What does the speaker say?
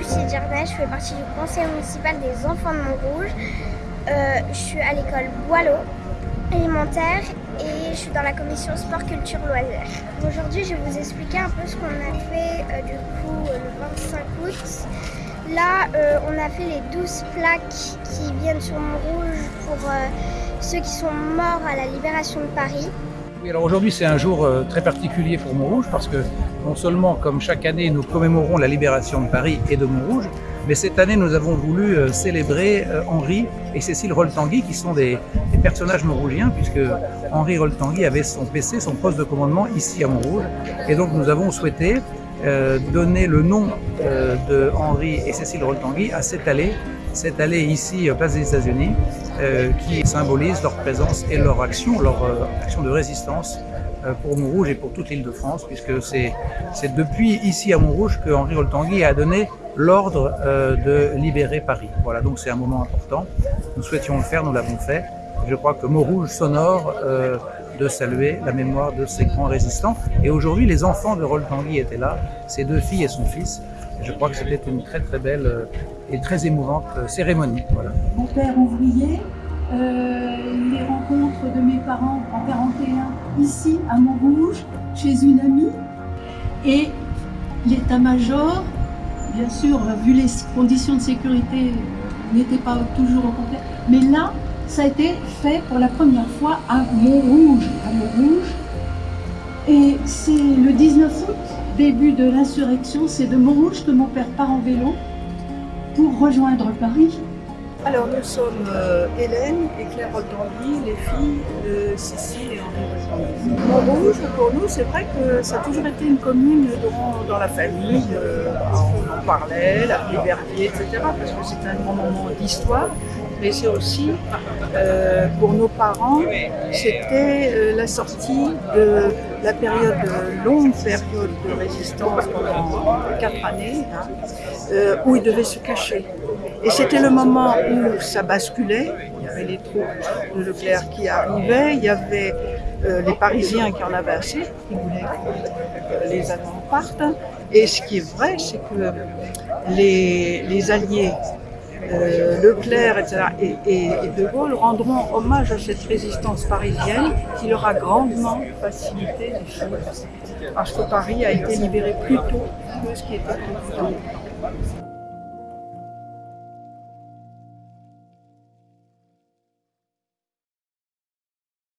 Capucine Jardin, je fais partie du conseil municipal des enfants de Montrouge. Euh, je suis à l'école Boileau élémentaire et je suis dans la commission sport, culture, loisirs. Aujourd'hui, je vais vous expliquer un peu ce qu'on a fait euh, du coup euh, le 25 août. Là, on a fait les 12 plaques qui viennent sur Montrouge pour ceux qui sont morts à la libération de Paris. Oui, alors aujourd'hui c'est un jour très particulier pour Montrouge parce que non seulement comme chaque année nous commémorons la libération de Paris et de Montrouge, mais cette année, nous avons voulu euh, célébrer euh, Henri et Cécile Roltangui, qui sont des, personnages montrougiens, puisque Henri Roltangui avait son PC, son poste de commandement ici à Montrouge. Et donc, nous avons souhaité euh, donner le nom de Henri et Cécile Roltangui à cette allée, cette allée ici, place des États-Unis, qui symbolise leur présence et leur action, leur action de résistance pour Montrouge et pour toute l'île de France, puisque c'est depuis ici à Montrouge que Henri Roltangui a donné l'ordre euh, de libérer Paris. Voilà, donc c'est un moment important. Nous souhaitions le faire, nous l'avons fait. Je crois que mot rouge sonore euh, de saluer la mémoire de ces grands résistants. Et aujourd'hui, les enfants de Roll Tanguy étaient là, ses deux filles et son fils. Je crois que c'était une très très belle euh, et très émouvante cérémonie. Voilà. Mon père ouvrier, les rencontres de mes parents en 41 ici à Montrouge, chez une amie, et l'état-major bien sûr, vu les conditions de sécurité, n'était pas toujours au complet. Mais là, ça a été fait pour la première fois à. À Montrouge. Et c'est le 19 août, début de l'insurrection, c'est de Montrouge que mon père part en vélo pour rejoindre Paris. Alors nous sommes euh, Hélène et Claire Roldandy, les filles de Cécile et Henri Montrouge, pour nous, c'est vrai que ça a toujours été une commune dans, la famille. Euh, on en parlait, la Verbier, etc. Parce que c'est un grand moment d'histoire. Mais c'est aussi, euh, pour nos parents, c'était la sortie de la période, longue période de résistance pendant quatre années, hein, où ils devaient se cacher. Et c'était le moment où ça basculait. Il y avait les troupes de Leclerc qui arrivaient, il y avait euh, les Parisiens qui en avaient assez, qui voulaient que les Allemands partent. Et ce qui est vrai, c'est que les, Alliés, euh, Leclerc, et, et, De Gaulle rendront hommage à cette résistance parisienne qui leur a grandement facilité les choses. Parce que Paris a été libéré plus tôt que ce qui était prévu